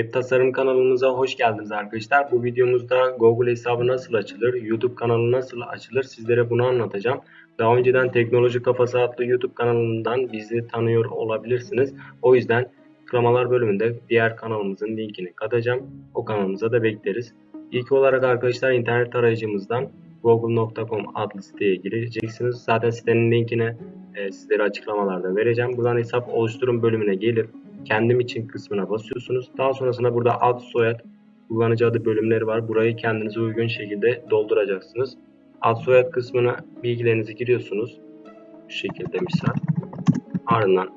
Web tasarım kanalımıza hoş geldiniz arkadaşlar. Bu videomuzda Google hesabı nasıl açılır, YouTube kanalı nasıl açılır sizlere bunu anlatacağım. Daha önceden Teknoloji Kafası adlı YouTube kanalından bizi tanıyor olabilirsiniz. O yüzden açıklamalar bölümünde diğer kanalımızın linkini katacağım. O kanalımıza da bekleriz. İlk olarak arkadaşlar internet arayıcımızdan google.com adlı siteye gireceksiniz. Zaten sitenin linkini e, sizlere açıklamalarda vereceğim. Buradan hesap oluşturun bölümüne gelip kendim için kısmına basıyorsunuz. Daha sonrasında burada ad, soyad, kullanıcı adı bölümleri var. Burayı kendinize uygun şekilde dolduracaksınız. Ad, soyad kısmına bilgilerinizi giriyorsunuz. Şu şekilde misal. Ardından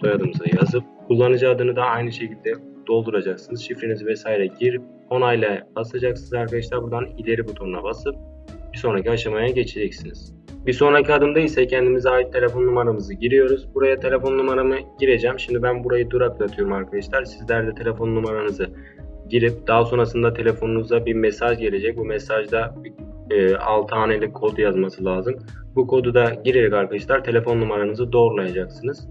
soyadımızı yazıp kullanıcı adını da aynı şekilde dolduracaksınız. Şifrenizi vesaire girip onayla basacaksınız arkadaşlar. Buradan ileri butonuna basıp bir sonraki aşamaya geçeceksiniz. Bir sonraki adımda ise kendimize ait telefon numaramızı giriyoruz. Buraya telefon numaramı gireceğim. Şimdi ben burayı duraklatıyorum arkadaşlar. Sizler de telefon numaranızı girip daha sonrasında telefonunuza bir mesaj gelecek. Bu mesajda e, 6 haneli kod yazması lazım. Bu kodu da girerek arkadaşlar telefon numaranızı doğrulayacaksınız.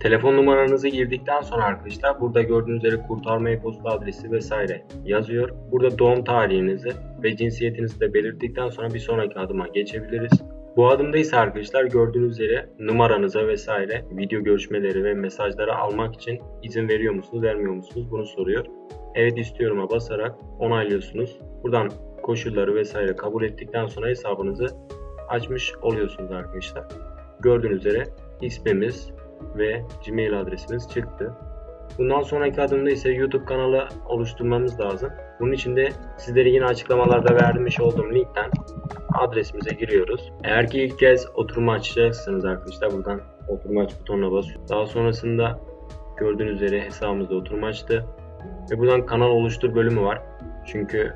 Telefon numaranızı girdikten sonra arkadaşlar burada gördüğünüz üzere kurtarma e-posta adresi vesaire yazıyor. Burada doğum tarihinizi ve cinsiyetinizi de belirttikten sonra bir sonraki adıma geçebiliriz. Bu adımda ise arkadaşlar gördüğünüz üzere numaranıza vesaire video görüşmeleri ve mesajları almak için izin veriyor musunuz vermiyor musunuz bunu soruyor. Evet istiyorum'a basarak onaylıyorsunuz. Buradan koşulları vesaire kabul ettikten sonra hesabınızı açmış oluyorsunuz arkadaşlar. Gördüğünüz üzere ismimiz ve Gmail adresimiz çıktı. Bundan sonraki adımda ise YouTube kanalı oluşturmamız lazım. Bunun için de sizlere yine açıklamalarda vermiş olduğum linkten adresimize giriyoruz. Eğer ki ilk kez oturumu açacaksınız arkadaşlar buradan oturum aç butonuna basıyoruz. Daha sonrasında gördüğünüz üzere hesabımızda oturum açtı. Ve buradan kanal oluştur bölümü var. Çünkü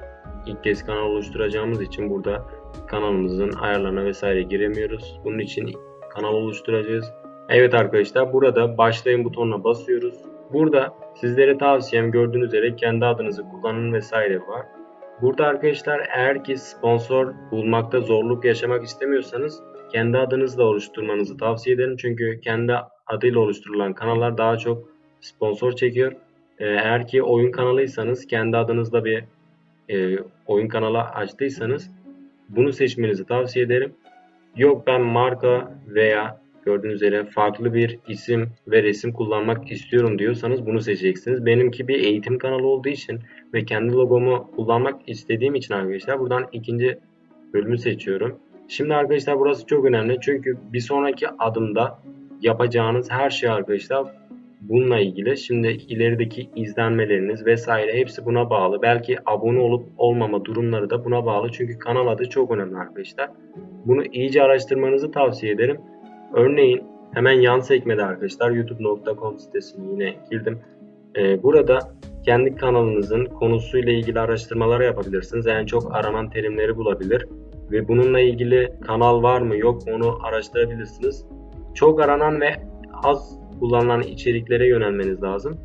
ilk kez kanal oluşturacağımız için burada kanalımızın ayarlarına vesaire giremiyoruz. Bunun için kanal oluşturacağız. Evet arkadaşlar burada başlayın butonuna basıyoruz. Burada sizlere tavsiyem gördüğünüz üzere kendi adınızı kullanın vesaire var. Burada arkadaşlar eğer ki sponsor bulmakta zorluk yaşamak istemiyorsanız kendi adınızla oluşturmanızı tavsiye ederim. Çünkü kendi adıyla oluşturulan kanallar daha çok sponsor çekiyor. Ee, eğer ki oyun kanalıysanız kendi adınızla bir e, oyun kanalı açtıysanız bunu seçmenizi tavsiye ederim. Yok ben marka veya gördüğünüz üzere farklı bir isim ve resim kullanmak istiyorum diyorsanız bunu seçeceksiniz. Benimki bir eğitim kanalı olduğu için ve kendi logomu kullanmak istediğim için arkadaşlar buradan ikinci bölümü seçiyorum. Şimdi arkadaşlar burası çok önemli çünkü bir sonraki adımda yapacağınız her şey arkadaşlar bununla ilgili. Şimdi ilerideki izlenmeleriniz vesaire hepsi buna bağlı. Belki abone olup olmama durumları da buna bağlı. Çünkü kanal adı çok önemli arkadaşlar. Bunu iyice araştırmanızı tavsiye ederim. Örneğin hemen yan sekmede arkadaşlar youtube.com sitesine yine girdim. Ee, burada kendi kanalınızın konusuyla ilgili araştırmalar yapabilirsiniz. En çok aranan terimleri bulabilir ve bununla ilgili kanal var mı yok mu onu araştırabilirsiniz. Çok aranan ve az kullanılan içeriklere yönelmeniz lazım.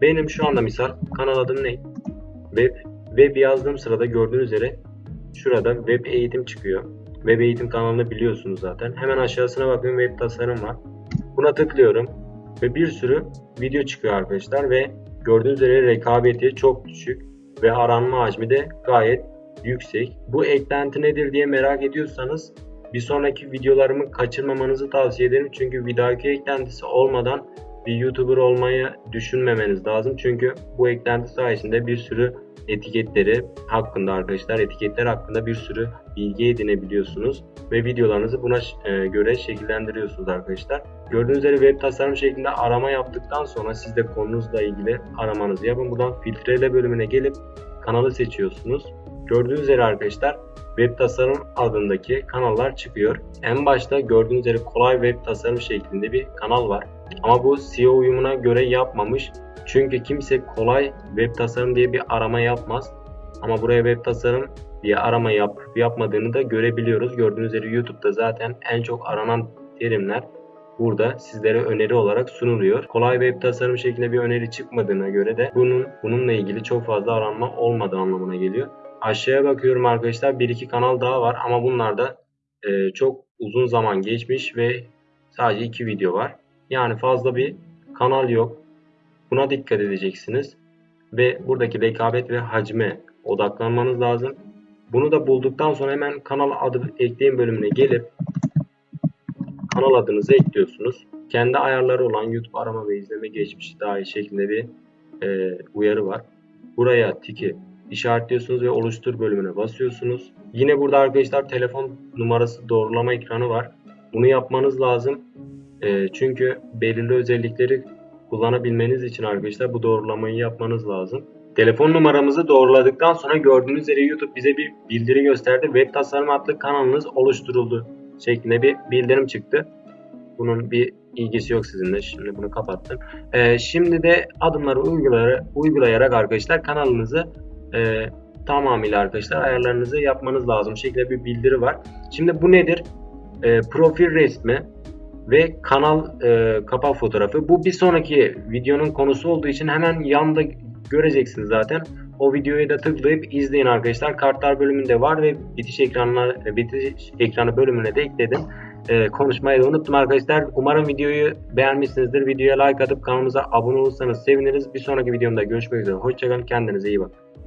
Benim şu anda misal kanal adım ne? Web. Web yazdığım sırada gördüğünüz üzere şurada web eğitim çıkıyor. Web eğitim kanalını biliyorsunuz zaten. Hemen aşağısına bakın web tasarım var. Buna tıklıyorum ve bir sürü video çıkıyor arkadaşlar ve gördüğünüz üzere rekabeti çok düşük ve aranma hacmi de gayet yüksek. Bu eklenti nedir diye merak ediyorsanız bir sonraki videolarımı kaçırmamanızı tavsiye ederim. Çünkü bir eklentisi olmadan bir YouTuber olmayı düşünmemeniz lazım. Çünkü bu eklenti sayesinde bir sürü etiketleri hakkında arkadaşlar etiketler hakkında bir sürü bilgi edinebiliyorsunuz ve videolarınızı buna e, göre şekillendiriyorsunuz arkadaşlar. Gördüğünüz üzere web tasarım şeklinde arama yaptıktan sonra siz de konunuzla ilgili aramanızı yapın. Buradan filtrele bölümüne gelip kanalı seçiyorsunuz. Gördüğünüz üzere arkadaşlar web tasarım adındaki kanallar çıkıyor. En başta gördüğünüz üzere kolay web tasarım şeklinde bir kanal var. Ama bu SEO uyumuna göre yapmamış. Çünkü kimse kolay web tasarım diye bir arama yapmaz. Ama buraya web tasarım diye arama yap yapmadığını da görebiliyoruz. Gördüğünüz üzere YouTube'da zaten en çok aranan terimler burada sizlere öneri olarak sunuluyor. Kolay web tasarım şeklinde bir öneri çıkmadığına göre de bunun bununla ilgili çok fazla aranma olmadığı anlamına geliyor. Aşağıya bakıyorum arkadaşlar bir iki kanal daha var ama bunlar da e, çok uzun zaman geçmiş ve sadece iki video var. Yani fazla bir kanal yok. Buna dikkat edeceksiniz. ve buradaki rekabet ve hacme odaklanmanız lazım. Bunu da bulduktan sonra hemen kanal adı ekleyin bölümüne gelip kanal adınızı ekliyorsunuz. Kendi ayarları olan YouTube arama ve izleme geçmişi dahil şeklinde bir e, uyarı var. Buraya tiki işaretliyorsunuz ve oluştur bölümüne basıyorsunuz. Yine burada arkadaşlar telefon numarası doğrulama ekranı var. Bunu yapmanız lazım. E, çünkü belirli özellikleri kullanabilmeniz için arkadaşlar bu doğrulamayı yapmanız lazım. Telefon numaramızı doğruladıktan sonra gördüğünüz üzere YouTube bize bir bildiri gösterdi. Web tasarım adlı kanalınız oluşturuldu şeklinde bir bildirim çıktı. Bunun bir ilgisi yok sizinle. Şimdi bunu kapattım. Ee, şimdi de adımları uygulayarak, uygulayarak arkadaşlar kanalınızı e, tamamıyla arkadaşlar ayarlarınızı yapmanız lazım şekilde bir bildiri var. Şimdi bu nedir? E, profil resmi ve kanal e, kapak fotoğrafı. Bu bir sonraki videonun konusu olduğu için hemen yanda göreceksiniz zaten. O videoyu da tıklayıp izleyin arkadaşlar. Kartlar bölümünde var ve bitiş ekranına bitiş ekranı bölümüne de ekledim. Ee, konuşmayı da unuttum arkadaşlar. Umarım videoyu beğenmişsinizdir. Videoya like atıp kanalımıza abone olursanız seviniriz. Bir sonraki videomda görüşmek üzere. Hoşçakalın. Kendinize iyi bakın.